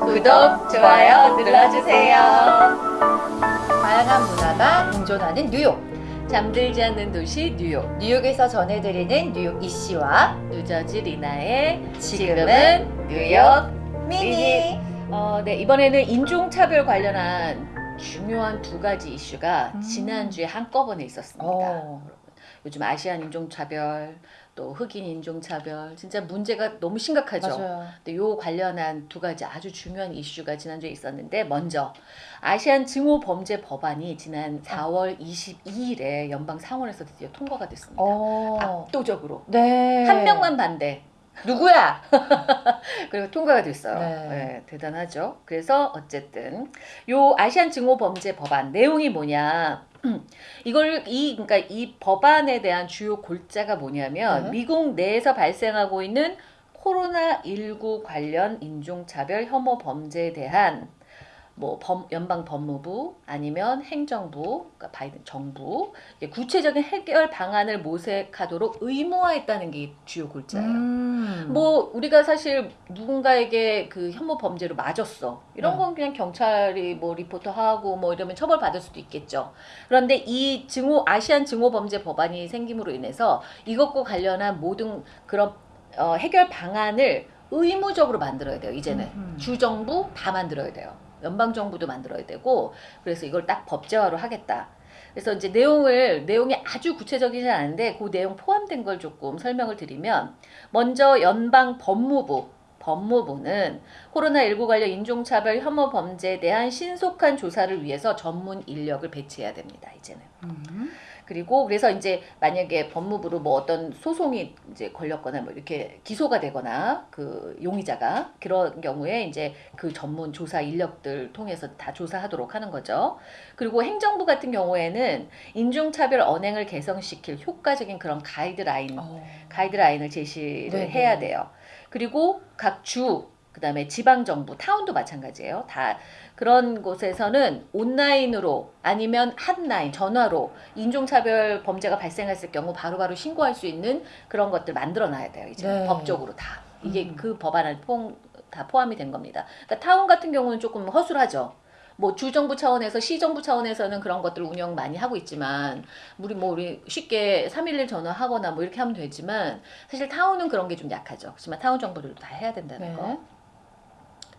구독, 좋아요 눌러주세요. 다양한 문화가 공존하는 뉴욕. 잠들지 않는 도시 뉴욕. 뉴욕에서 전해드리는 뉴욕 이씨와 뉴저지 리나의 지금은 뉴욕 미니. 어, 네, 이번에는 인종차별 관련한 중요한 두 가지 이슈가 음. 지난주에 한꺼번에 있었습니다. 어. 요즘 아시안 인종차별, 또 흑인 인종차별, 진짜 문제가 너무 심각하죠. 맞아요. 근데 요 관련한 두 가지 아주 중요한 이슈가 지난주에 있었는데 먼저 아시안 증오 범죄 법안이 지난 4월 22일에 연방 상원에서 드디어 통과가 됐습니다. 어. 압도적으로 네. 한 명만 반대. 누구야? 그리고 통과가 됐어요. 네. 네, 대단하죠. 그래서 어쨌든 요 아시안 증오 범죄 법안 내용이 뭐냐? 이걸 이 그러니까 이 법안에 대한 주요 골자가 뭐냐면 네. 미국 내에서 발생하고 있는 코로나 19 관련 인종차별 혐오 범죄에 대한 뭐 범- 연방 법무부 아니면 행정부 그러니까 바이든 정부 구체적인 해결 방안을 모색하도록 의무화했다는 게 주요 골자예요. 음. 뭐 우리가 사실 누군가에게 그 혐오 범죄로 맞았어 이런 네. 건 그냥 경찰이 뭐 리포트 하고 뭐 이러면 처벌 받을 수도 있겠죠. 그런데 이 증오 아시안 증오 범죄 법안이 생김으로 인해서 이것과 관련한 모든 그런 어, 해결 방안을 의무적으로 만들어야 돼요. 이제는 음. 주 정부 다 만들어야 돼요. 연방 정부도 만들어야 되고 그래서 이걸 딱 법제화로 하겠다. 그래서 이제 내용을 내용이 아주 구체적이지 않은데 그 내용 포함된 걸 조금 설명을 드리면 먼저 연방 법무부 법무부는 코로나19 관련 인종차별 혐오 범죄에 대한 신속한 조사를 위해서 전문 인력을 배치해야 됩니다. 이제는. 음. 그리고 그래서 이제 만약에 법무부로 뭐 어떤 소송이 이제 걸렸거나 뭐 이렇게 기소가 되거나 그 용의자가 그런 경우에 이제 그 전문 조사 인력들 통해서 다 조사하도록 하는 거죠. 그리고 행정부 같은 경우에는 인종차별 언행을 개선시킬 효과적인 그런 가이드라인 어. 가이드라인을 제시를 네네. 해야 돼요. 그리고 각 주, 그 다음에 지방 정부, 타운도 마찬가지예요. 다 그런 곳에서는 온라인으로 아니면 핫라인, 전화로 인종차별 범죄가 발생했을 경우 바로바로 신고할 수 있는 그런 것들 만들어 놔야 돼요. 이제 네. 법적으로 다. 이게 음. 그 법안에 포, 다 포함이 된 겁니다. 그러니까 타운 같은 경우는 조금 허술하죠. 뭐 주정부 차원에서 시정부 차원에서는 그런 것들 운영 많이 하고 있지만 우리 뭐 우리 쉽게 311 전화하거나 뭐 이렇게 하면 되지만 사실 타운은 그런 게 좀 약하죠. 그렇지만 타운 정보들도 다 해야 된다는 네. 거.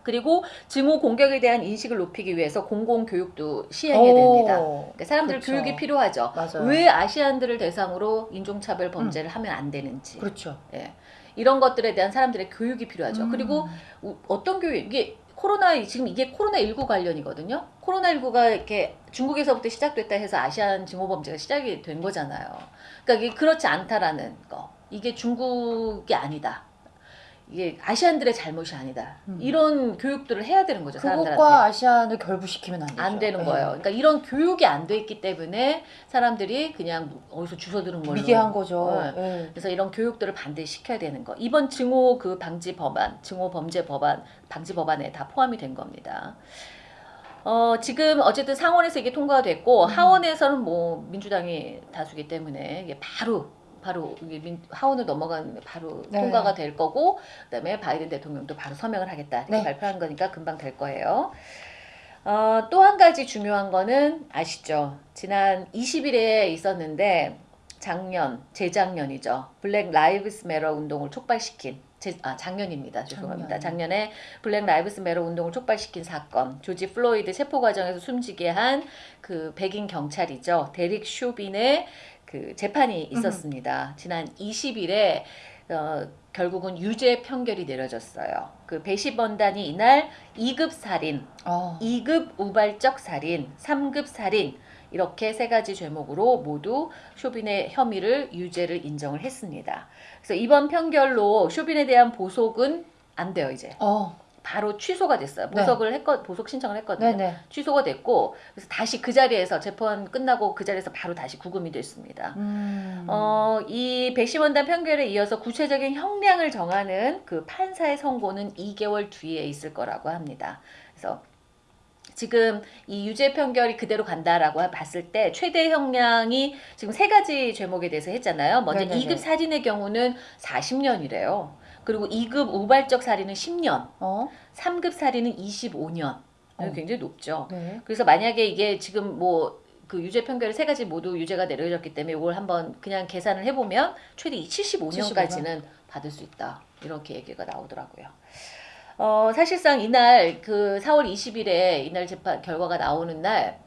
그리고 증오 공격에 대한 인식을 높이기 위해서 공공 교육도 시행해야 됩니다. 오. 그러니까 사람들 그렇죠. 교육이 필요하죠. 맞아요. 왜 아시안들을 대상으로 인종차별 범죄를 하면 안 되는지 그렇죠. 예. 이런 것들에 대한 사람들의 교육이 필요하죠. 음. 그리고 우- 어떤 교육 이게 코로나 지금 이게 코로나 19 관련이거든요. 코로나 19가 이렇게 중국에서부터 시작됐다 해서 아시안 증오 범죄가 시작이 된 거잖아요. 그러니까 이게 그렇지 않다라는 거. 이게 중국이 아니다. 이게 아시안들의 잘못이 아니다. 음. 이런 교육들을 해야 되는 거죠, 사람들한테. 그것과 아시안을 결부시키면 안 되죠. 안 되는 네. 거예요. 그러니까 이런 교육이 안 돼 있기 때문에 사람들이 그냥 어디서 주워 들은 걸로 미개한 거죠. 네. 네. 그래서 이런 교육들을 반드시 시켜야 되는 거. 이번 증오 그 방지 법안, 증오 범죄 법안, 방지 법안에 다 포함이 된 겁니다. 어, 지금 어쨌든 상원에서 이게 통과가 됐고 음. 하원에서는 뭐 민주당이 다수기 때문에 이게 바로 바로 하원을 넘어가는 바로 네. 통과가 될 거고 그다음에 바이든 대통령도 바로 서명을 하겠다 이렇게 네. 발표한 거니까 금방 될 거예요. 어, 또 한 가지 중요한 거는 아시죠? 지난 20일에 있었는데 작년, 재작년이죠. Black Lives Matter 운동을 촉발시킨 제, 아 작년입니다. 죄송합니다. 작년. 작년에 Black Lives Matter 운동을 촉발시킨 사건, 조지 플로이드 체포 과정에서 숨지게 한 그 백인 경찰이죠. 데릭 쇼빈의 그 재판이 있었습니다. 지난 20일에 어, 결국은 유죄 판결이 내려졌어요. 그 배심원단이 이날 2급 살인, 어. 2급 우발적 살인, 3급 살인 이렇게 세 가지 죄목으로 모두 쇼빈의 혐의를 유죄를 인정을 했습니다. 그래서 이번 판결로 쇼빈에 대한 보석은 안 돼요 이제 어. 바로 취소가 됐어요. 네. 보석을 했거 보석 신청을 했거든요. 네네. 취소가 됐고 그래서 다시 그 자리에서 재판 끝나고 그 자리에서 바로 다시 구금이 됐습니다. 음. 어, 이 배심원단 판결에 이어서 구체적인 형량을 정하는 그 판사의 선고는 2개월 뒤에 있을 거라고 합니다. 그래서 지금 이 유죄 판결이 그대로 간다라고 봤을 때 최대 형량이 지금 세 가지 죄목에 대해서 했잖아요. 먼저 네네네. 2급 살인의 경우는 40년이래요. 그리고 2급 우발적 살인은 10년, 어? 3급 살인은 25년. 어. 굉장히 높죠. 네. 그래서 만약에 이게 지금 뭐 그 유죄 판결 세 가지 모두 유죄가 내려졌기 때문에 이걸 한번 그냥 계산을 해보면 최대 75년까지는 받을 수 있다 이렇게 얘기가 나오더라고요. 어 사실상 이날 그 4월 20일에 이날 재판 결과가 나오는 날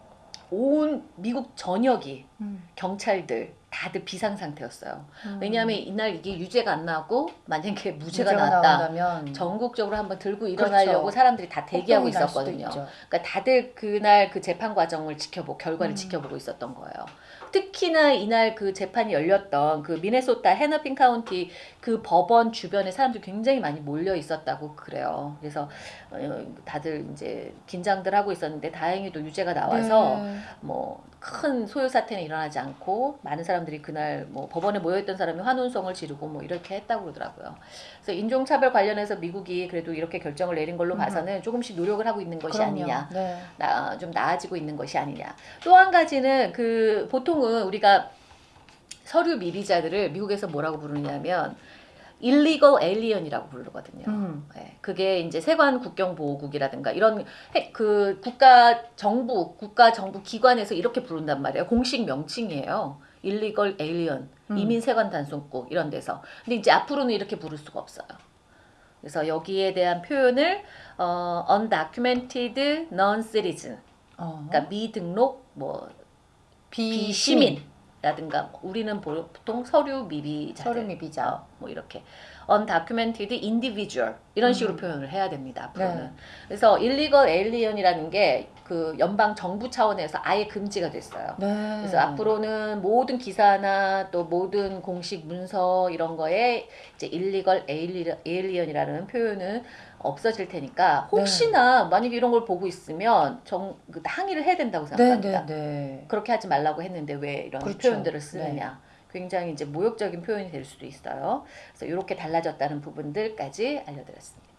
온 미국 전역이 음. 경찰들 다들 비상 상태였어요. 음. 왜냐하면 이날 이게 유죄가 안 나고 만약에 무죄가, 무죄가 나왔다. 나온다면 전국적으로 한번 들고 일어나려고 그렇죠. 사람들이 다 대기하고 있었거든요. 그러니까 다들 그날 그 재판 과정을 지켜보고 결과를 음. 지켜보고 있었던 거예요. 특히나 이날 그 재판이 열렸던 그 미네소타 해너핀 카운티 그 법원 주변에 사람들이 굉장히 많이 몰려 있었다고 그래요. 그래서 어, 다들 이제 긴장들 하고 있었는데 다행히도 유죄가 나와서 네. 뭐큰 소요 사태는 일어나지 않고 많은 사람 들이 그날 뭐 법원에 모여있던 사람이 환호성을 지르고 뭐 이렇게 했다고 그러더라고요. 그래서 인종차별 관련해서 미국이 그래도 이렇게 결정을 내린 걸로 음. 봐서는 조금씩 노력을 하고 있는 것이 그럼요. 아니냐. 네. 나, 좀 나아지고 있는 것이 아니냐. 또 한 가지는 그 보통은 우리가 서류 미비자들을 미국에서 뭐라고 부르냐면 illegal alien이라고 부르거든요. 음. 네, 그게 이제 세관 국경 보호국이라든가 이런 해- 그 국가 정부 국가 정부 기관에서 이렇게 부른단 말이에요. 공식 명칭이에요. Illegal alien 음. 이민 세관 단속국 이런 데서. 근데 이제 앞으로는 이렇게 부를 수가 없어요. 그래서 여기에 대한 표현을 어, undocumented non-citizen, 어. 그러니까 미등록 뭐 비시민라든가 뭐 우리는 보통 서류 미비자들 서류 미비자. 어, 뭐 이렇게 undocumented individual 이런 식으로 음. 표현을 해야 됩니다 앞으로는 네. 그래서 illegal alien이라는 게 그 연방 정부 차원에서 아예 금지가 됐어요. 네. 그래서 앞으로는 모든 기사나 또 모든 공식 문서 이런 거에 이제 illegal alien이라는 표현은 없어질 테니까 혹시나 만약에 이런 걸 보고 있으면 정, 그 항의를 해야 된다고 네, 생각합니다. 네, 네. 그렇게 하지 말라고 했는데 왜 이런 그렇죠. 표현들을 쓰느냐. 굉장히 이제 모욕적인 표현이 될 수도 있어요. 그래서 이렇게 달라졌다는 부분들까지 알려드렸습니다.